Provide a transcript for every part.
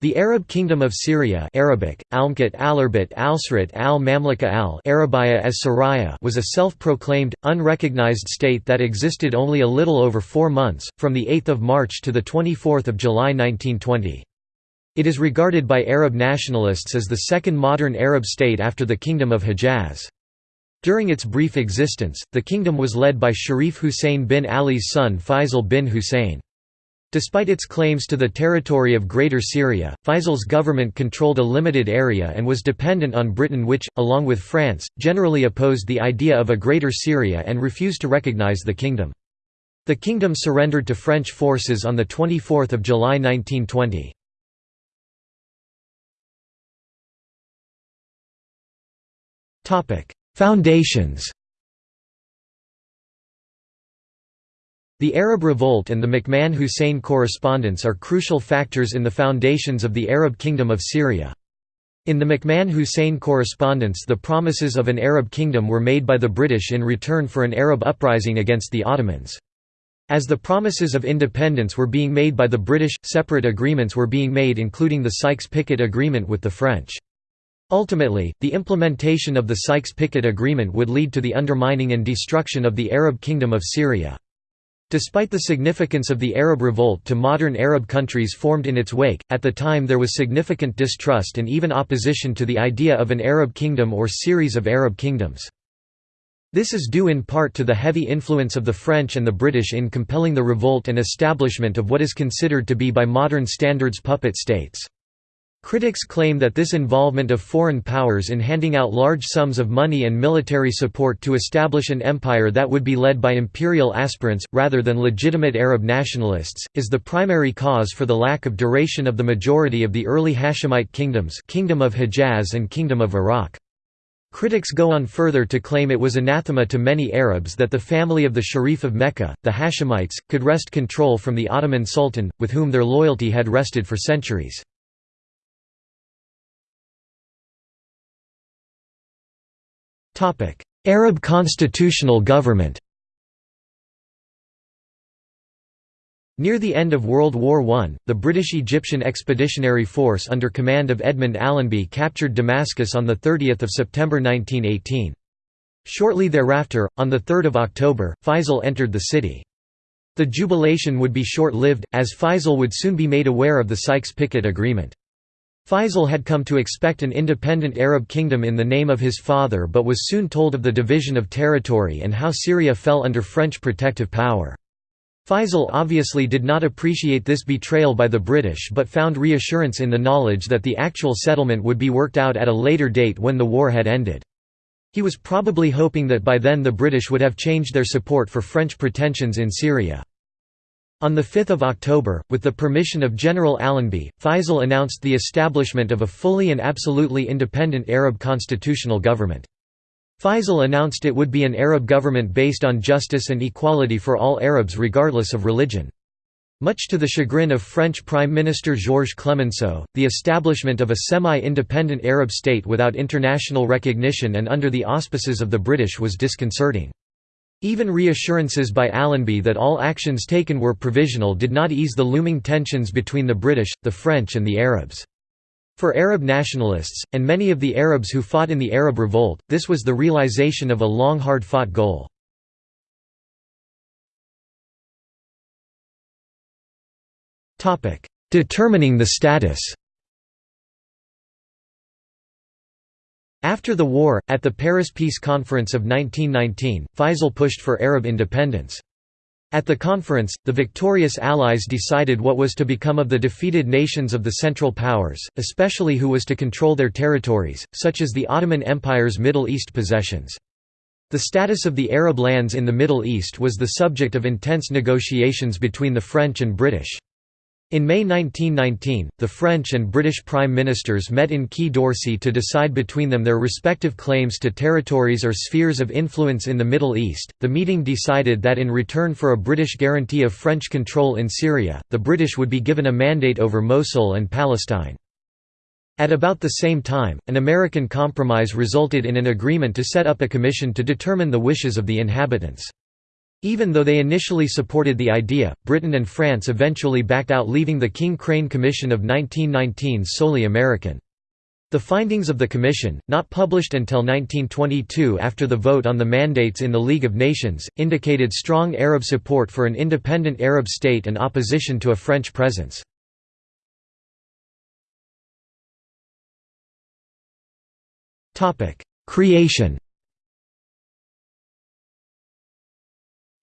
The Arab Kingdom of Syria Arabic, Almkat Alarbit Alsrat al Arabiya as Saraya was a self-proclaimed, unrecognized state that existed only a little over four months, from 8 March to 24 July 1920. It is regarded by Arab nationalists as the second modern Arab state after the Kingdom of Hejaz. During its brief existence, the kingdom was led by Sharif Hussein bin Ali's son Faisal bin Hussein. Despite its claims to the territory of Greater Syria, Faisal's government controlled a limited area and was dependent on Britain which, along with France, generally opposed the idea of a Greater Syria and refused to recognize the kingdom. The kingdom surrendered to French forces on 24 July 1920. Foundations The Arab Revolt and the McMahon–Hussein correspondence are crucial factors in the foundations of the Arab Kingdom of Syria. In the McMahon–Hussein correspondence the promises of an Arab kingdom were made by the British in return for an Arab uprising against the Ottomans. As the promises of independence were being made by the British, separate agreements were being made including the Sykes-Picot Agreement with the French. Ultimately, the implementation of the Sykes-Picot Agreement would lead to the undermining and destruction of the Arab Kingdom of Syria. Despite the significance of the Arab Revolt to modern Arab countries formed in its wake, at the time there was significant distrust and even opposition to the idea of an Arab kingdom or series of Arab kingdoms. This is due in part to the heavy influence of the French and the British in compelling the revolt and establishment of what is considered to be by modern standards puppet states. Critics claim that this involvement of foreign powers in handing out large sums of money and military support to establish an empire that would be led by imperial aspirants, rather than legitimate Arab nationalists, is the primary cause for the lack of duration of the majority of the early Hashemite kingdoms Kingdom of Hejaz and Kingdom of Iraq. Critics go on further to claim it was anathema to many Arabs that the family of the Sharif of Mecca, the Hashemites, could wrest control from the Ottoman Sultan, with whom their loyalty had rested for centuries. Arab constitutional government Near the end of World War I, the British-Egyptian Expeditionary Force under command of Edmund Allenby captured Damascus on 30 September 1918. Shortly thereafter, on 3 October, Faisal entered the city. The jubilation would be short-lived, as Faisal would soon be made aware of the Sykes-Picot Agreement. Faisal had come to expect an independent Arab kingdom in the name of his father but was soon told of the division of territory and how Syria fell under French protective power. Faisal obviously did not appreciate this betrayal by the British but found reassurance in the knowledge that the actual settlement would be worked out at a later date when the war had ended. He was probably hoping that by then the British would have changed their support for French pretensions in Syria. On 5 October, with the permission of General Allenby, Faisal announced the establishment of a fully and absolutely independent Arab constitutional government. Faisal announced it would be an Arab government based on justice and equality for all Arabs regardless of religion. Much to the chagrin of French Prime Minister Georges Clemenceau, the establishment of a semi-independent Arab state without international recognition and under the auspices of the British was disconcerting. Even reassurances by Allenby that all actions taken were provisional did not ease the looming tensions between the British, the French and the Arabs. For Arab nationalists, and many of the Arabs who fought in the Arab Revolt, this was the realization of a long hard-fought goal. Determining the status After the war, at the Paris Peace Conference of 1919, Faisal pushed for Arab independence. At the conference, the victorious Allies decided what was to become of the defeated nations of the Central Powers, especially who was to control their territories, such as the Ottoman Empire's Middle East possessions. The status of the Arab lands in the Middle East was the subject of intense negotiations between the French and British. In May 1919, the French and British Prime Ministers met in Quai d'Orsay to decide between them their respective claims to territories or spheres of influence in the Middle East. The meeting decided that in return for a British guarantee of French control in Syria, the British would be given a mandate over Mosul and Palestine. At about the same time, an American compromise resulted in an agreement to set up a commission to determine the wishes of the inhabitants. Even though they initially supported the idea, Britain and France eventually backed out leaving the King-Crane Commission of 1919 solely American. The findings of the Commission, not published until 1922 after the vote on the mandates in the League of Nations, indicated strong Arab support for an independent Arab state and opposition to a French presence. Creation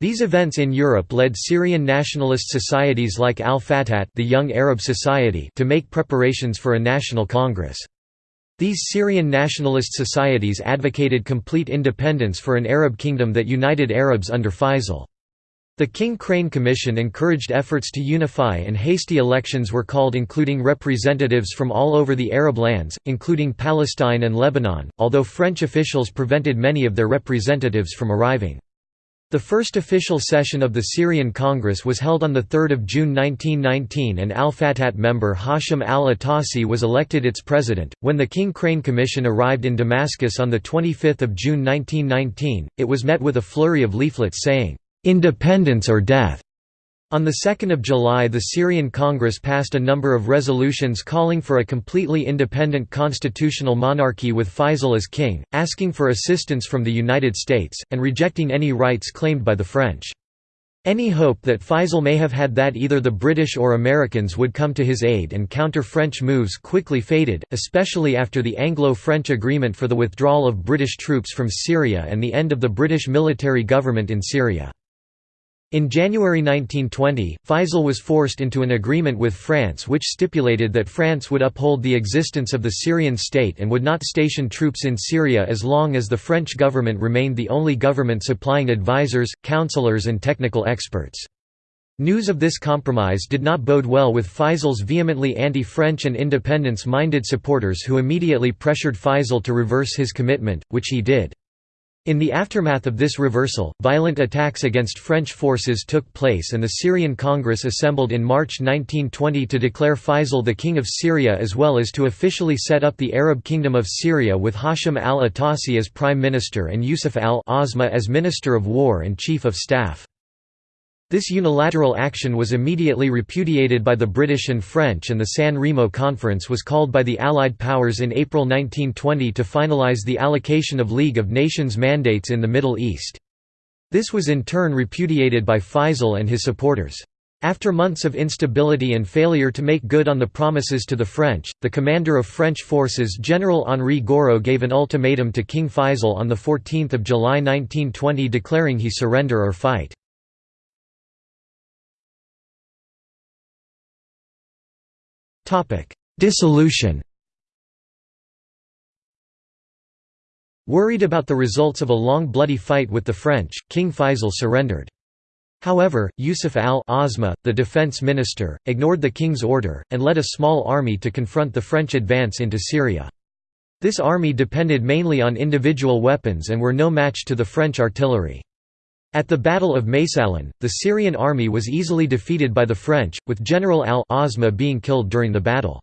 These events in Europe led Syrian nationalist societies like Al-Fatat the Young Arab Society to make preparations for a national congress. These Syrian nationalist societies advocated complete independence for an Arab kingdom that united Arabs under Faisal. The King Crane Commission encouraged efforts to unify and hasty elections were called including representatives from all over the Arab lands, including Palestine and Lebanon, although French officials prevented many of their representatives from arriving. The first official session of the Syrian Congress was held on 3 June 1919 and Al-Fatat member Hashim al-Atasi was elected its president. When the King Crane Commission arrived in Damascus on 25 June 1919, it was met with a flurry of leaflets saying, "'Independence or Death' On 2 July the Syrian Congress passed a number of resolutions calling for a completely independent constitutional monarchy with Faisal as king, asking for assistance from the United States, and rejecting any rights claimed by the French. Any hope that Faisal may have had that either the British or Americans would come to his aid and counter French moves quickly faded, especially after the Anglo-French agreement for the withdrawal of British troops from Syria and the end of the British military government in Syria. In January 1920, Faisal was forced into an agreement with France which stipulated that France would uphold the existence of the Syrian state and would not station troops in Syria as long as the French government remained the only government supplying advisors, counselors and technical experts. News of this compromise did not bode well with Faisal's vehemently anti-French and independence-minded supporters who immediately pressured Faisal to reverse his commitment, which he did. In the aftermath of this reversal, violent attacks against French forces took place and the Syrian Congress assembled in March 1920 to declare Faisal the King of Syria as well as to officially set up the Arab Kingdom of Syria with Hashim al-Atasi as Prime Minister and Yusuf al-Azma as Minister of War and Chief of Staff. This unilateral action was immediately repudiated by the British and French and the San Remo Conference was called by the Allied powers in April 1920 to finalize the allocation of League of Nations mandates in the Middle East. This was in turn repudiated by Faisal and his supporters. After months of instability and failure to make good on the promises to the French, the commander of French forces General Henri Gouraud gave an ultimatum to King Faisal on 14 July 1920 declaring he surrender or fight. Dissolution Worried about the results of a long bloody fight with the French, King Faisal surrendered. However, Yusuf al-Azma, the defense minister, ignored the king's order, and led a small army to confront the French advance into Syria. This army depended mainly on individual weapons and were no match to the French artillery. At the Battle of Maysalun, the Syrian army was easily defeated by the French, with General al-Azma being killed during the battle.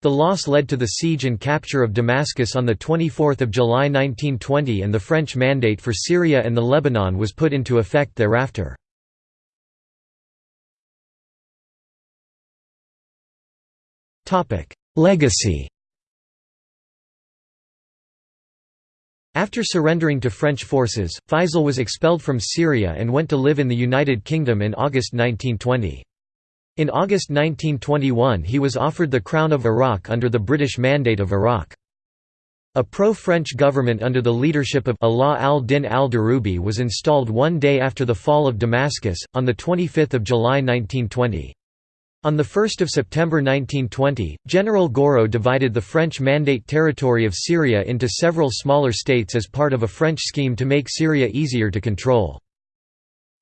The loss led to the siege and capture of Damascus on 24 July 1920 and the French mandate for Syria and the Lebanon was put into effect thereafter. Legacy After surrendering to French forces, Faisal was expelled from Syria and went to live in the United Kingdom in August 1920. In August 1921 he was offered the Crown of Iraq under the British Mandate of Iraq. A pro-French government under the leadership of Ala al-Din al-Darubi was installed one day after the fall of Damascus, on 25 July 1920. On 1 September 1920, General Gouraud divided the French Mandate territory of Syria into several smaller states as part of a French scheme to make Syria easier to control.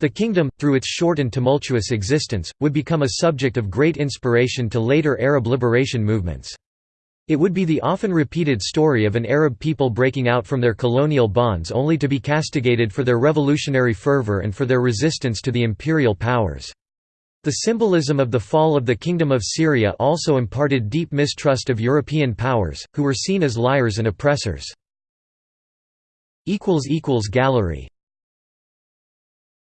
The kingdom, through its short and tumultuous existence, would become a subject of great inspiration to later Arab liberation movements. It would be the often repeated story of an Arab people breaking out from their colonial bonds only to be castigated for their revolutionary fervor and for their resistance to the imperial powers. The symbolism of the fall of the Kingdom of Syria also imparted deep mistrust of European powers, who were seen as liars and oppressors. Gallery